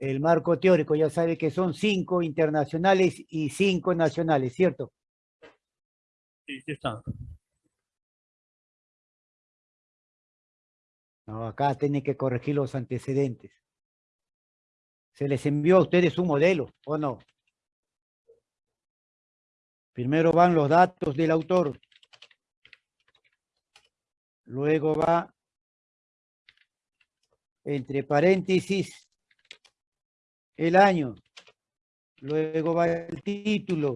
El marco teórico ya sabe que son cinco internacionales y cinco nacionales, ¿cierto? Sí, sí está. No, acá tienen que corregir los antecedentes. Se les envió a ustedes un modelo, ¿o no? Primero van los datos del autor. Luego va, entre paréntesis, el año. Luego va el título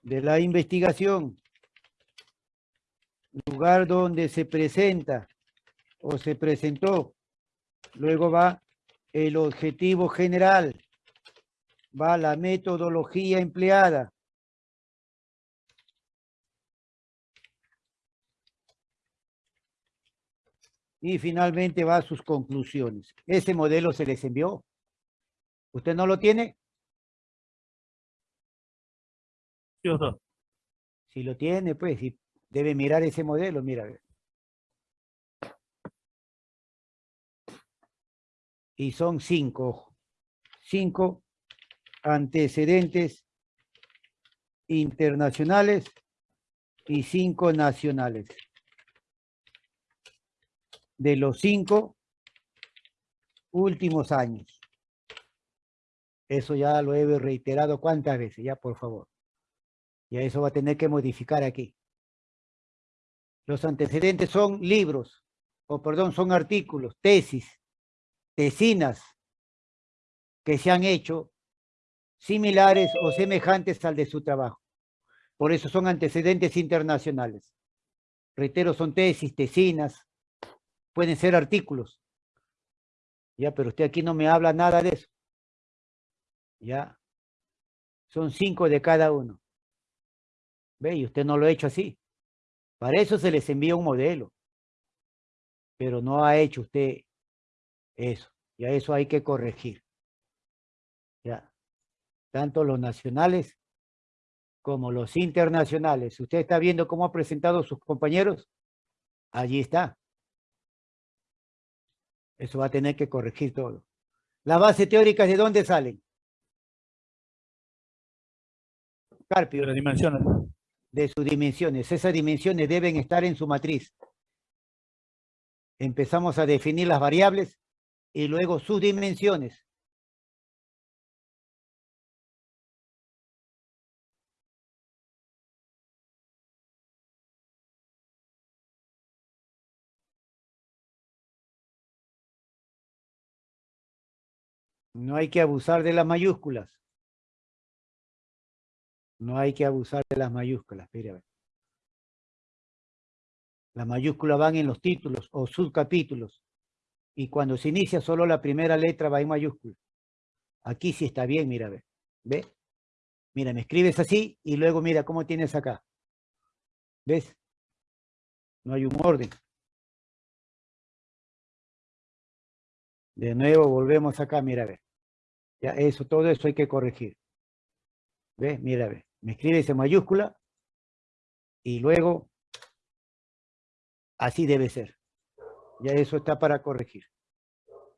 de la investigación. Lugar donde se presenta o se presentó. Luego va el objetivo general. Va la metodología empleada. Y finalmente va sus conclusiones. Ese modelo se les envió. ¿Usted no lo tiene? Sí, doctor. Si lo tiene, pues, debe mirar ese modelo, mira. Y son cinco, cinco antecedentes internacionales y cinco nacionales. De los cinco últimos años. Eso ya lo he reiterado cuántas veces, ya por favor. Y a eso va a tener que modificar aquí. Los antecedentes son libros, o perdón, son artículos, tesis, tesinas que se han hecho similares o semejantes al de su trabajo. Por eso son antecedentes internacionales. Reitero, son tesis, tesinas, pueden ser artículos. Ya, pero usted aquí no me habla nada de eso. Ya. Son cinco de cada uno. ¿Ve? Y usted no lo ha hecho así. Para eso se les envía un modelo. Pero no ha hecho usted eso. Y a eso hay que corregir. Ya. Tanto los nacionales como los internacionales. ¿Usted está viendo cómo ha presentado sus compañeros? Allí está. Eso va a tener que corregir todo. ¿La base teórica de dónde salen? Carpio. De las dimensiones. De sus dimensiones. Esas dimensiones deben estar en su matriz. Empezamos a definir las variables y luego sus dimensiones. No hay que abusar de las mayúsculas. No hay que abusar de las mayúsculas. Mira, Las mayúsculas van en los títulos o subcapítulos. Y cuando se inicia solo la primera letra va en mayúscula. Aquí sí está bien, mira, ve. ¿Ve? Mira, me escribes así y luego mira cómo tienes acá. ¿Ves? No hay un orden. De nuevo volvemos acá, mira, ve. Ya, eso, todo eso hay que corregir. ¿Ves? Mira, ve. Me escribes en mayúscula y luego así debe ser. Ya eso está para corregir.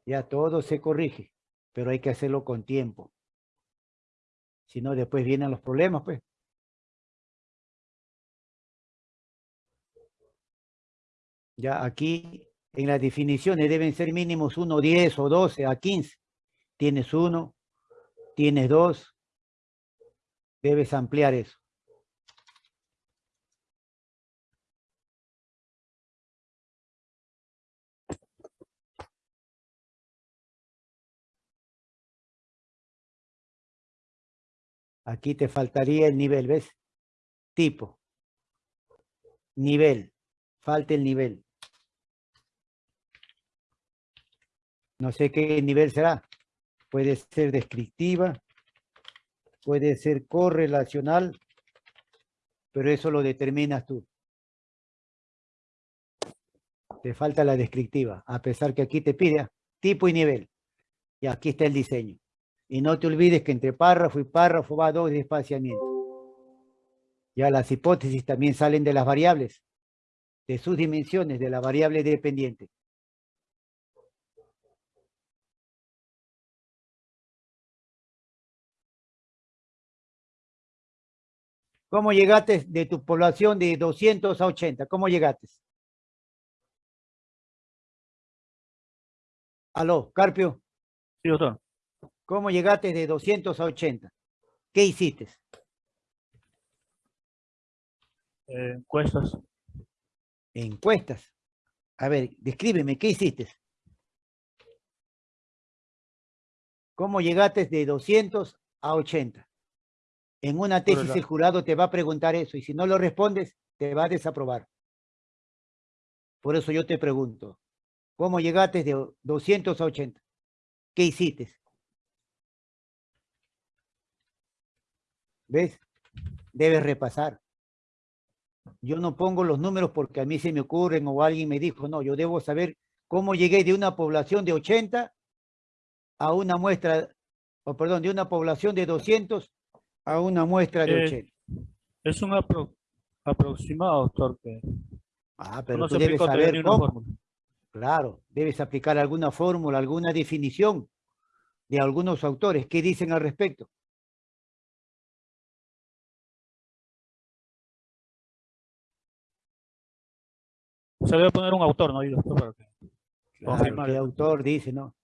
Ya todo se corrige, pero hay que hacerlo con tiempo. Si no, después vienen los problemas, pues. Ya aquí en las definiciones deben ser mínimos 1, 10 o 12 a 15. Tienes uno, tienes dos, debes ampliar eso. Aquí te faltaría el nivel, ¿ves? Tipo. Nivel. Falta el nivel. No sé qué nivel será. Puede ser descriptiva, puede ser correlacional, pero eso lo determinas tú. Te falta la descriptiva, a pesar que aquí te pide tipo y nivel. Y aquí está el diseño. Y no te olvides que entre párrafo y párrafo va dos de. Ya las hipótesis también salen de las variables, de sus dimensiones, de la variable dependiente. ¿Cómo llegaste de tu población de 200 a 80? ¿Cómo llegaste? Aló, Carpio, Sí, doctor. ¿cómo llegaste de 200 a 80? ¿Qué hiciste? Eh, encuestas. Encuestas. A ver, descríbeme, ¿qué hiciste? ¿Cómo llegaste de 200 a 80? En una tesis el jurado te va a preguntar eso y si no lo respondes, te va a desaprobar. Por eso yo te pregunto, ¿cómo llegaste de 200 a 80? ¿Qué hiciste? ¿Ves? Debes repasar. Yo no pongo los números porque a mí se me ocurren o alguien me dijo, no, yo debo saber cómo llegué de una población de 80 a una muestra, o perdón, de una población de 200 a una muestra de Eh, 80. Es un apro- aproximado, doctor, que Ah, pero no tú debes saber cómo. fórmula. Claro, debes aplicar alguna fórmula, alguna definición de algunos autores. ¿Qué dicen al respecto? Se debe poner un autor, ¿no? Para que- Claro, ¿qué autor dice, no?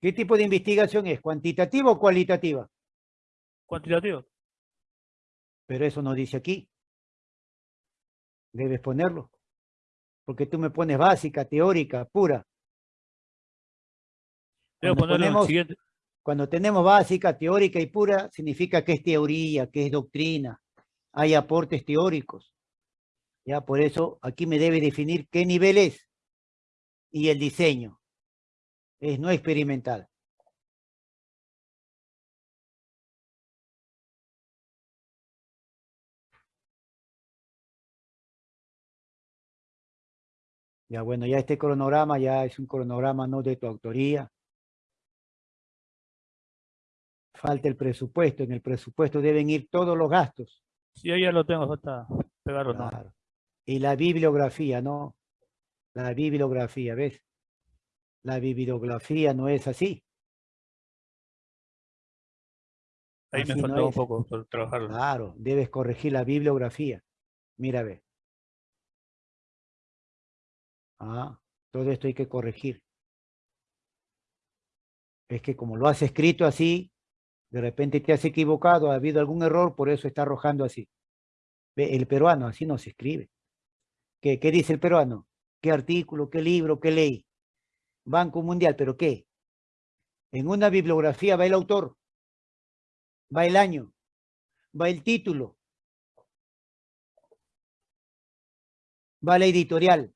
¿Qué tipo de investigación es? ¿Cuantitativa o cualitativa? Cuantitativo. Pero eso no dice aquí. Debes ponerlo. Porque tú me pones básica, teórica, pura. Debo Cuando ponemos- siguiente. Cuando tenemos básica, teórica y pura, significa que es teoría, que es doctrina. Hay aportes teóricos. Ya, por eso aquí me debe definir qué nivel es. Y el diseño. Es no experimental. Ya, bueno, ya este cronograma ya es un cronograma no de tu autoría. Falta el presupuesto. En el presupuesto deben ir todos los gastos. Sí, ahí ya lo tengo, falta pegarlo. Y la bibliografía, ¿no? La bibliografía, ¿ves? La bibliografía no es así. Ahí me no faltó un poco por trabajarlo. Claro, debes corregir la bibliografía. Mira, ve. Ah, todo esto hay que corregir. Es que como lo has escrito así, de repente te has equivocado, ha habido algún error, por eso está arrojando así. Ve, el peruano así no se escribe. ¿Qué, qué dice el peruano? ¿Qué artículo, qué libro, qué ley? Banco Mundial, ¿pero qué? En una bibliografía va el autor, va el año, va el título, va la editorial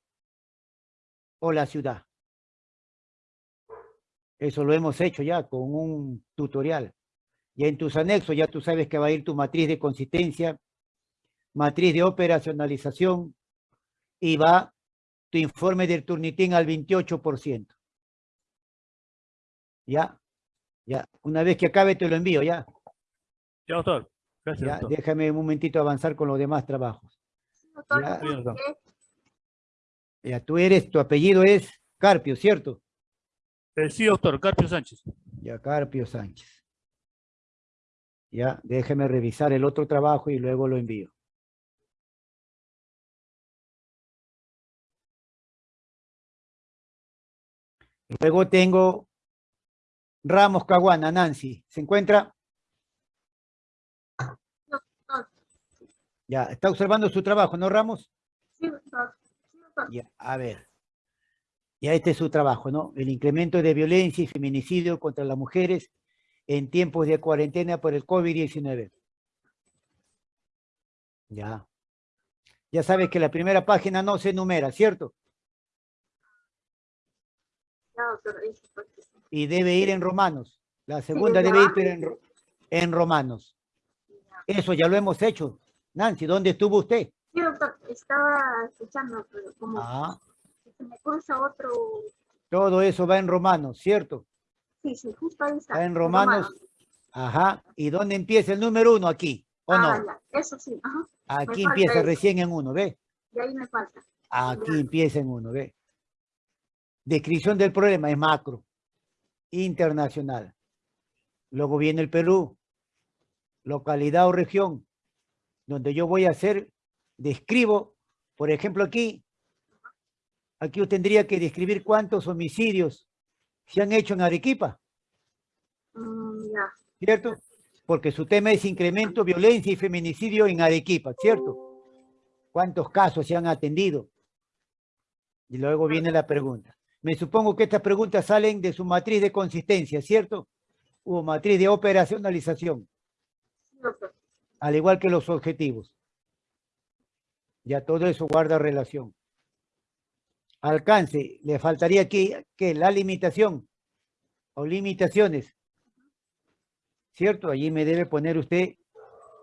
o la ciudad. Eso lo hemos hecho ya con un tutorial. Ya en tus anexos ya tú sabes que va a ir tu matriz de consistencia, matriz de operacionalización y va tu informe del Turnitín al 28%. Ya, ya. Una vez que acabe te lo envío, ya. Ya, doctor. Gracias, Ya, doctor. déjame un momentito avanzar con los demás trabajos. Doctor, Ya. ¿por Bien, doctor. qué? Ya, tú eres, tu apellido es Carpio, ¿cierto? Eh, sí, doctor. Carpio Sánchez. Ya, Carpio Sánchez. Ya, déjeme revisar el otro trabajo y luego lo envío. Luego tengo Ramos Caguana, Nancy. ¿Se encuentra? Doctor, Ya, está observando su trabajo, ¿no, Ramos? sí, doctor. Sí, doctor. Ya, a ver. Ya este es su trabajo, ¿no? El incremento de violencia y feminicidio contra las mujeres en tiempos de cuarentena por el COVID-19. Ya. Ya sabes que la primera página no se enumera, ¿cierto? Ya, doctor, fue. Y debe ir en romanos. La segunda debe ir en, ro- en romanos. Eso ya lo hemos hecho. Nancy, ¿dónde estuvo usted? Sí, doctor, estaba escuchando, pero como Ah, se me cruza otro... todo eso va en romanos, ¿cierto? Sí, sí, justo ahí está. Va en romanos. Ajá. ¿Y dónde empieza el número uno? Aquí, ¿o Ah, no? ya, eso sí, ajá. Aquí empieza eso. recién en uno, ¿ve? Y ahí me falta. Aquí Ya. empieza en uno, ¿ve? Descripción del problema es macro, internacional. Luego viene el Perú, localidad o región, donde yo voy a hacer, describo, por ejemplo aquí, aquí yo tendría que describir cuántos homicidios se han hecho en Arequipa, Mm, ¿cierto? Porque su tema es incremento, violencia y feminicidio en Arequipa, ¿cierto? ¿Cuántos casos se han atendido? Y luego viene la pregunta. Me supongo que estas preguntas salen de su matriz de consistencia, ¿cierto? O matriz de operacionalización, al igual que los objetivos. Ya todo eso guarda relación. Alcance, le faltaría aquí que la limitación o limitaciones. ¿Cierto? Allí me debe poner usted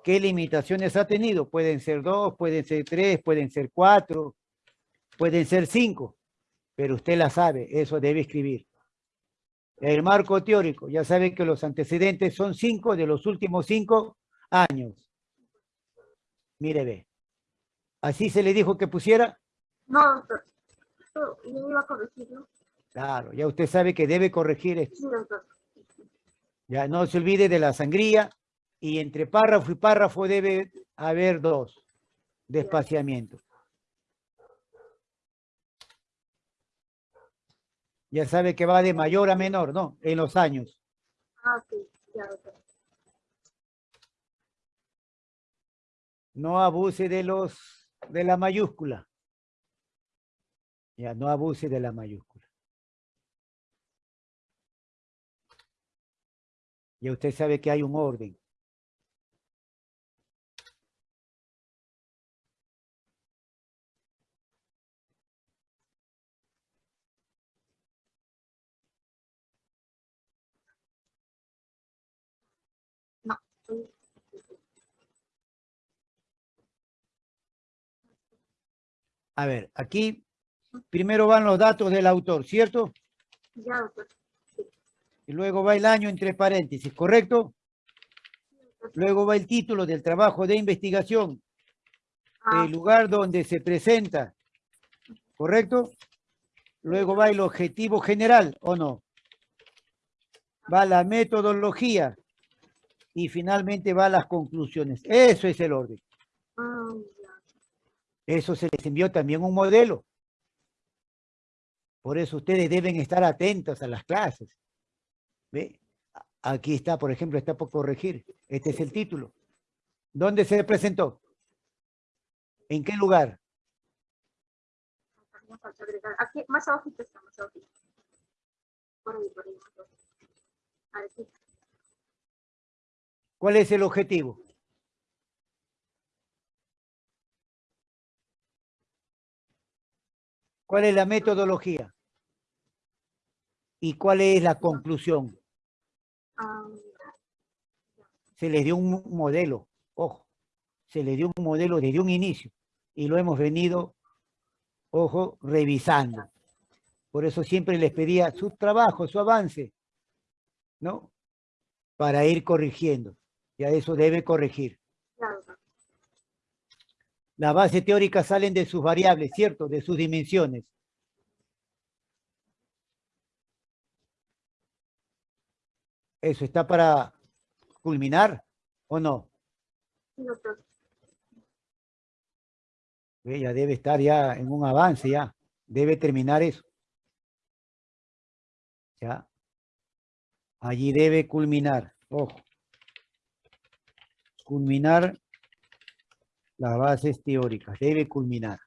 qué limitaciones ha tenido. Pueden ser dos, pueden ser tres, pueden ser cuatro, pueden ser cinco, pero usted la sabe, eso debe escribir. El marco teórico, ya sabe que los antecedentes son cinco de los últimos cinco años. Mire, ve. ¿Así se le dijo que pusiera? No, doctor. Yo yo iba a corregirlo. Claro, ya usted sabe que debe corregir esto. Sí, doctor. Ya no se olvide de la sangría y entre párrafo y párrafo debe haber dos de espaciamiento. Ya sabe que va de mayor a menor, ¿no? En los años. Ah, ok, ya. No abuse de los de la mayúscula. Ya, no abuse de la mayúscula. Ya usted sabe que hay un orden. A ver, aquí primero van los datos del autor, ¿cierto? Ya. Y luego va el año entre paréntesis, ¿correcto? Luego va el título del trabajo de investigación, Ah, el lugar donde se presenta, ¿correcto? Luego va el objetivo general, ¿o no? Va la metodología y finalmente va las conclusiones. Eso es el orden. ah. Eso se les envió también un modelo. Por eso ustedes deben estar atentos a las clases. ¿Ve? Aquí está, por ejemplo, está por corregir. Este es el título. ¿Dónde se presentó? ¿En qué lugar? Aquí, más abajito está, más abajito. Por ahí, por ahí. Aquí. ¿Cuál es el objetivo? ¿Cuál es la metodología? ¿Y cuál es la conclusión? Se les dio un mo- modelo, ojo, se les dio un modelo desde un inicio y lo hemos venido, ojo, revisando. Por eso siempre les pedía su trabajo, su avance, ¿no? Para ir corrigiendo. Ya eso debe corregir. Las bases teóricas salen de sus variables, ¿cierto? De sus dimensiones. ¿Eso está para culminar o no? Doctor. Ve, Ya debe estar ya en un avance ya. Debe terminar eso. Ya. Allí debe culminar. Ojo. Culminar las bases teóricas, debe culminar.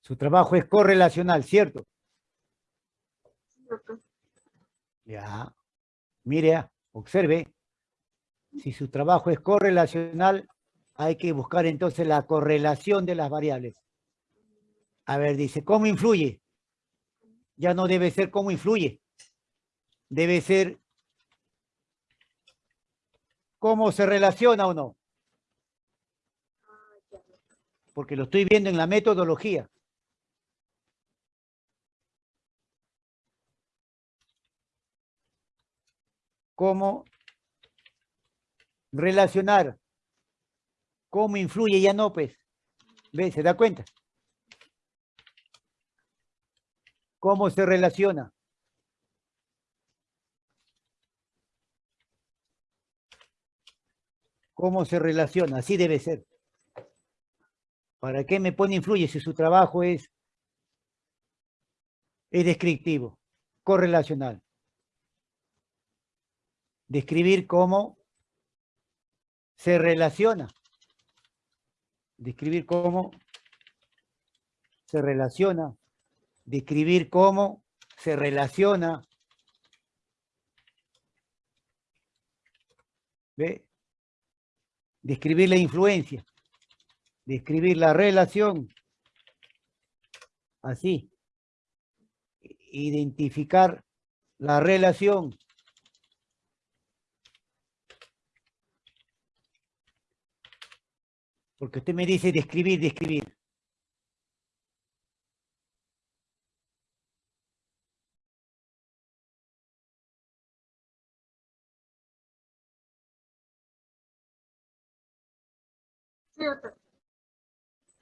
Su trabajo es correlacional, ¿cierto? Ya. Mire, observe. Si su trabajo es correlacional, hay que buscar entonces la correlación de las variables. A ver, dice, ¿cómo influye? Ya no debe ser cómo influye. Debe ser cómo se relaciona o no. Ah. Porque lo estoy viendo en la metodología. Cómo relacionar. Cómo influye, ya no, pues. ¿Ve? ¿Se da cuenta? ¿Cómo se relaciona? ¿Cómo se relaciona? Así debe ser. ¿Para qué me pone influye si su trabajo es, es descriptivo, correlacional? Describir cómo se relaciona. Describir cómo se relaciona. Describir cómo se relaciona. ¿Ve? Describir la influencia. Describir la relación. Así. Identificar la relación. Porque usted me dice describir, describir.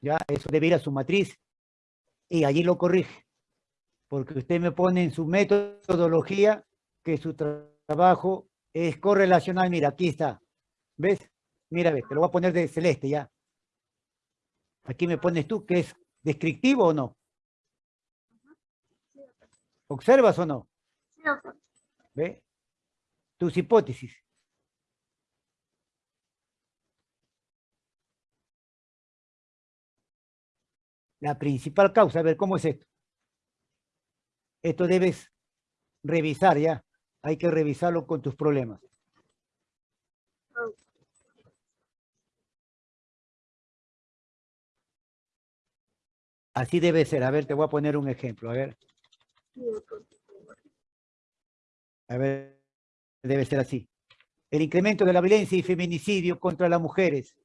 Ya, eso debe ir a su matriz y allí lo corrige. Porque usted me pone en su metodología que su tra- trabajo es correlacional. Mira, aquí está. ¿Ves? Mira, ve, te lo voy a poner de celeste ya. Aquí me pones tú que es descriptivo o no. ¿Observas o no? ¿Ve? Tus hipótesis. La principal causa, a ver, ¿cómo es esto? Esto debes revisar ya. Hay que revisarlo con tus problemas. Así debe ser. A ver, te voy a poner un ejemplo. A ver, a ver, debe ser así. El incremento de la violencia y feminicidio contra las mujeres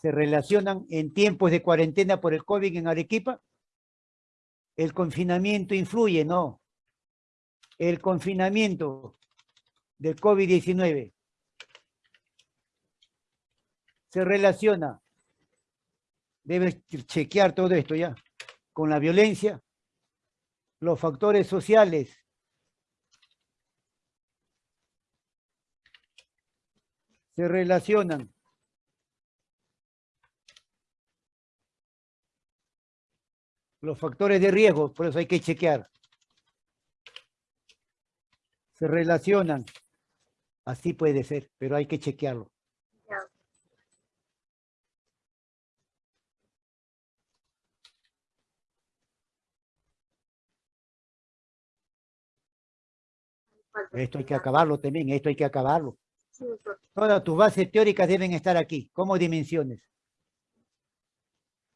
se relacionan en tiempos de cuarentena por el COVID en Arequipa. El confinamiento influye, no. El confinamiento del COVID-19 se relaciona. Debes chequear todo esto ya. Con la violencia, los factores sociales. Se relacionan. Los factores de riesgo, por eso hay que chequear. Se relacionan. Así puede ser, pero hay que chequearlo. Esto hay que acabarlo también, esto hay que acabarlo. Sí. Todas tus bases teóricas deben estar aquí, como dimensiones.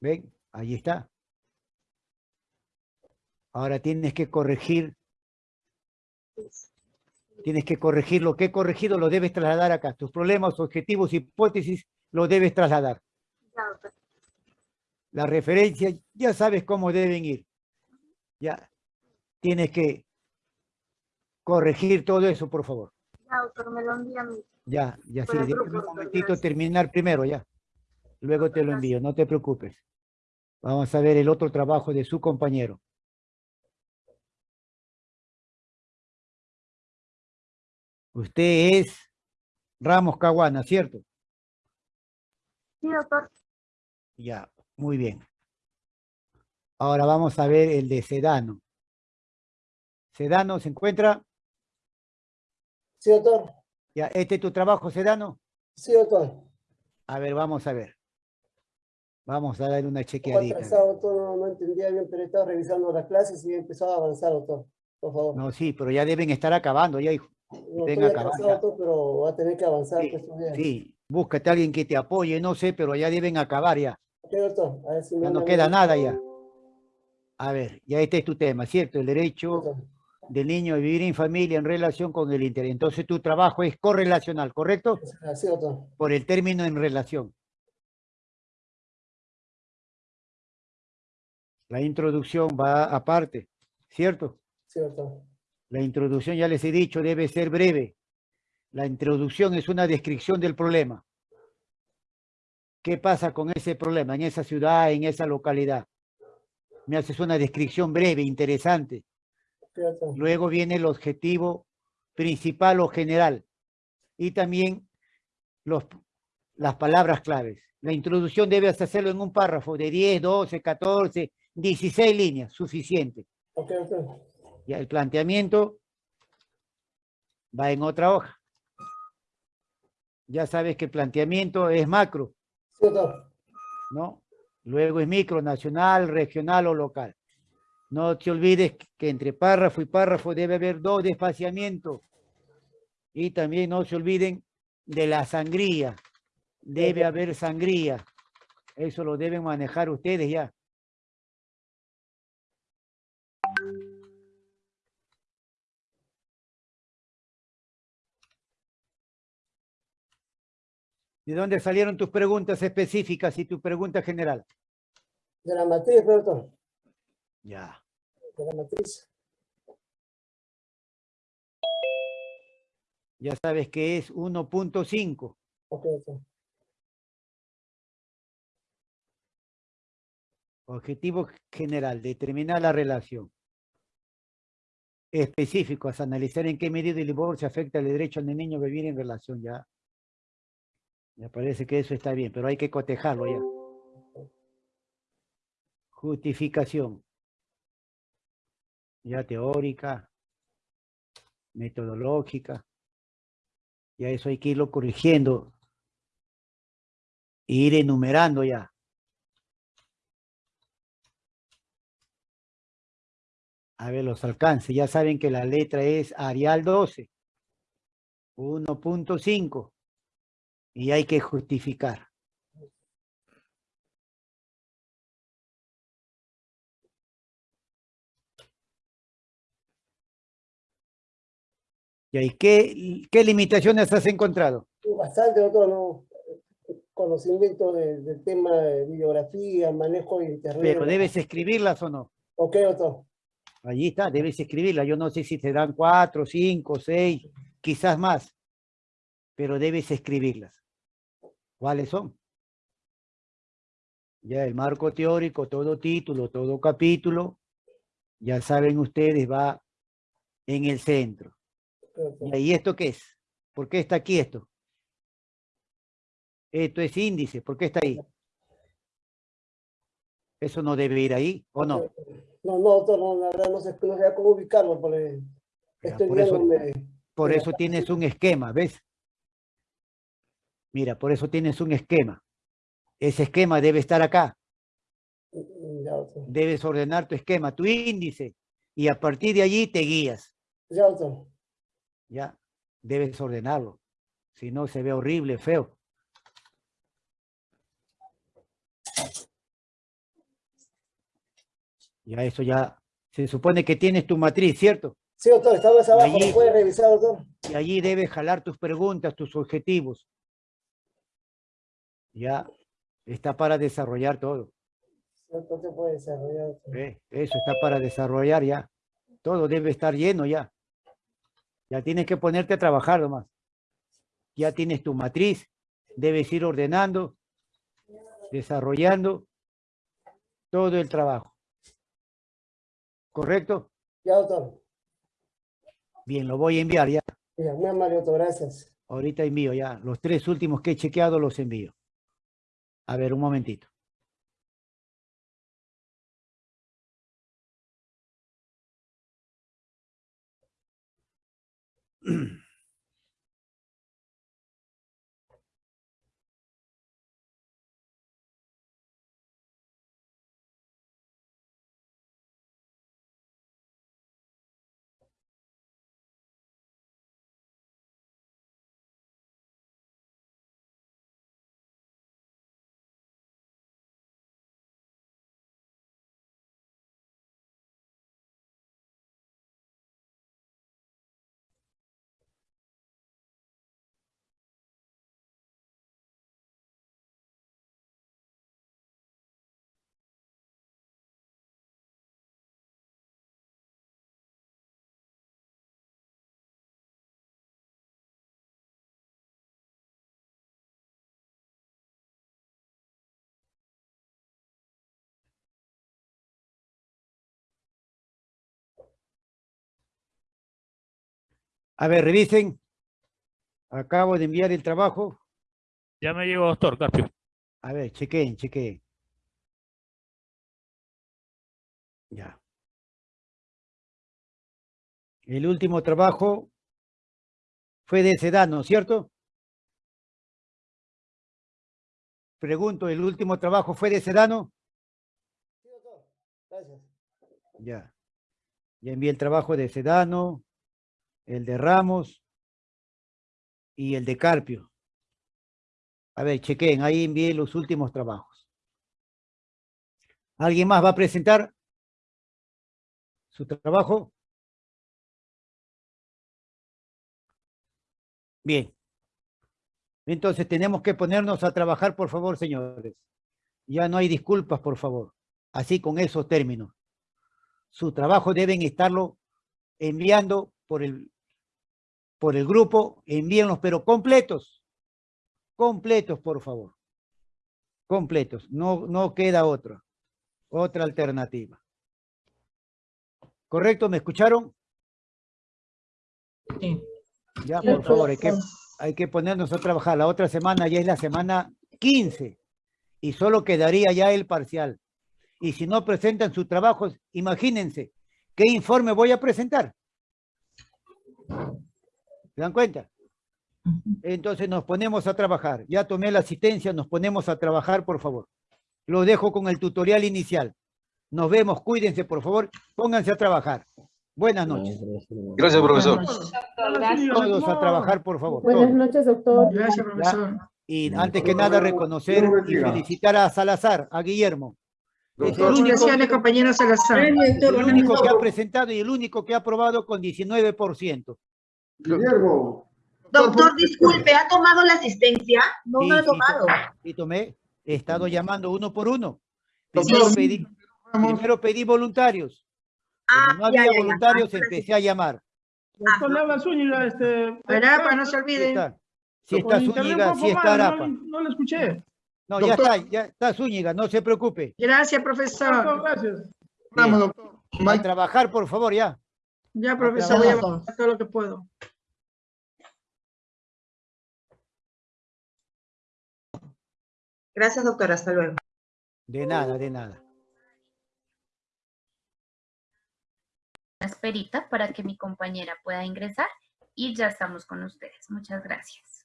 ¿Ven? Ahí está. Ahora tienes que corregir, tienes que corregir lo que he corregido, lo debes trasladar acá. Tus problemas, objetivos, hipótesis, lo debes trasladar. Las referencias, ya sabes cómo deben ir. Ya. Tienes que corregir todo eso, por favor. Ya, doctor, me lo envía a mí. Ya, ya sí, déjame un momentito gracias. terminar primero, ya. Luego te lo envío, no te preocupes. Vamos a ver el otro trabajo de su compañero. Usted es Ramos Caguana, ¿cierto? Sí, doctor. Ya, muy bien. Ahora vamos a ver el de Sedano. Sedano, ¿se encuentra? Sí, doctor. Ya, ¿este es tu trabajo, Sedano? Sí, doctor. A ver, vamos a ver. Vamos a darle una chequeadita. atrasado, doctor, no, no entendía bien, pero estaba revisando las clases y he empezado a avanzar, doctor. Por favor. No, sí, pero ya deben estar acabando, ya, hijo. No estoy acabando doctor, pero va a tener que avanzar Sí, pues. Sí, búscate a alguien que te apoye, no sé, pero ya deben acabar ya. Ok, doctor. A ver si me Ya no queda nada ya. A ver, ya este es tu tema, ¿cierto? El derecho Doctor. Del niño a vivir en familia en relación con el interés. Entonces tu trabajo es correlacional, ¿correcto? Doctor. Por el término en relación. La introducción va aparte, ¿cierto? Doctor. La introducción, ya les he dicho, debe ser breve. La introducción es una descripción del problema. ¿Qué pasa con ese problema en esa ciudad, en esa localidad? Me haces una descripción breve, interesante. Luego viene el objetivo principal o general. Y también los, las palabras claves. La introducción debe hacerlo en un párrafo de 10, 12, 14, 16 líneas, suficiente. Ok, doctor. Ya el planteamiento va en otra hoja. Ya sabes que el planteamiento es macro, Sí. ¿no? Luego es micro, nacional, regional o local. No te olvides que entre párrafo y párrafo debe haber dos despaciamientos. Y también no se olviden de la sangría. Debe haber sangría. Eso lo deben manejar ustedes ya. ¿De dónde salieron tus preguntas específicas y tu pregunta general? De la matriz, doctor. Ya. De la matriz. Ya sabes que es 1.5. Ok, doctor. Objetivo general, determinar la relación. Específicos, analizar en qué medida el divorcio afecta el derecho del niño a vivir en relación. Ya. Me parece que eso está bien, pero hay que cotejarlo ya. Justificación. Ya teórica, metodológica. Ya eso hay que irlo corrigiendo. e ir enumerando ya. A ver, los alcances. Ya saben que la letra es Arial 12. 1.5. Y hay que justificar. ¿Y ahí qué, qué limitaciones has encontrado? Bastante, doctor, ¿no? Conocimiento de- del tema de bibliografía, manejo de internet. Pero debes escribirlas o no. Ok, doctor. Allí está, debes escribirla. Yo no sé si te dan cuatro, cinco, seis, quizás más, pero debes escribirlas. ¿Cuáles son? Ya el marco teórico, todo título, todo capítulo, ya saben ustedes, va en el centro. ¿Y esto qué es? ¿Por qué está aquí esto? Esto es índice, ¿por qué está ahí? Eso no debe ir ahí, ¿o no? No, no, doctor, no, la verdad no sé, no sé cómo ubicarlo, por eso-. Por eso tienes un esquema, ¿ves? Mira, por eso tienes un esquema. Ese esquema debe estar acá. Ya, doctor. Debes ordenar tu esquema, tu índice. Y a partir de allí te guías. Ya, doctor. ¿Ya? Debes ordenarlo. Si no, se ve horrible, feo. Ya eso ya... Se supone que tienes tu matriz, ¿cierto? Sí, doctor, está más abajo, allí- ¿lo puede revisar, doctor? Y allí debes jalar tus preguntas, tus objetivos. Ya está para desarrollar todo. No se puede desarrollar. doctor. ¿ve? Eso está para desarrollar ya. Todo debe estar lleno ya. Ya tienes que ponerte a trabajar nomás. Ya tienes tu matriz. Debes ir ordenando, desarrollando todo el trabajo. ¿Correcto? Ya, doctor. Bien, lo voy a enviar ya. Ya, muy amable, doctor, gracias. Ahorita envío ya. Los tres últimos que he chequeado los envío. A ver, un momentito. A ver, revisen. Acabo de enviar el trabajo. Ya me llegó, doctor Carpio. A ver, chequen, chequen. Ya. El último trabajo fue de Sedano, ¿cierto? Pregunto, ¿el último trabajo fue de Sedano? Sí, doctor. Gracias. Ya. Ya envié el trabajo de Sedano, el de Ramos y el de Carpio. A ver, chequen, ahí envié los últimos trabajos. ¿Alguien más va a presentar su trabajo? Bien. Entonces tenemos que ponernos a trabajar, por favor, señores. Ya no hay disculpas, por favor. Así con esos términos. Su trabajo deben estarlo enviando por el, por el grupo. Envíenlos, pero completos. Completos, por favor. Completos. No, no queda otra. Otra alternativa. ¿Correcto? ¿Me escucharon? Sí. Ya, por favor, hay que, profesor. hay que ponernos a trabajar. La otra semana ya es la semana 15 y solo quedaría ya el parcial. Y si no presentan sus trabajos, imagínense, ¿qué informe voy a presentar? ¿Se dan cuenta? Entonces nos ponemos a trabajar. Ya tomé la asistencia, nos ponemos a trabajar, por favor. Lo dejo con el tutorial inicial. Nos vemos, cuídense, por favor, pónganse a trabajar. Buenas noches. Gracias, profesor. Todos a trabajar, por favor. Buenas noches, doctor. Gracias, profesor. Y antes que nada reconocer y felicitar a Salazar, a Guillermo. Es el único, Salazar. el único que ha presentado y el único que ha aprobado con 19%. Guillermo. Doctor, disculpe, ¿ha tomado la asistencia? No, Sí, no ha sí, tomado. Y tomé, he estado llamando uno por uno. Primero pedí, primero pedí voluntarios. Ah, no ya, había ya, ya. voluntarios, Ah, empecé a llamar. Doctor, le habla Zúñiga, este... Arapa, no se Sí olviden. está, sí Zúñiga, sí poco está Arapa. No, no le escuché. No, ya está, ya está Zúñiga, no se preocupe. Gracias, Doctor, profesor. gracias. Vamos, doctor. A trabajar, por favor, ya. Ya, profesor, voy a trabajo. hacer todo lo que puedo. Gracias, doctor. Hasta luego. De nada, de nada. una esperita para que mi compañera pueda ingresar y ya estamos con ustedes. Muchas gracias.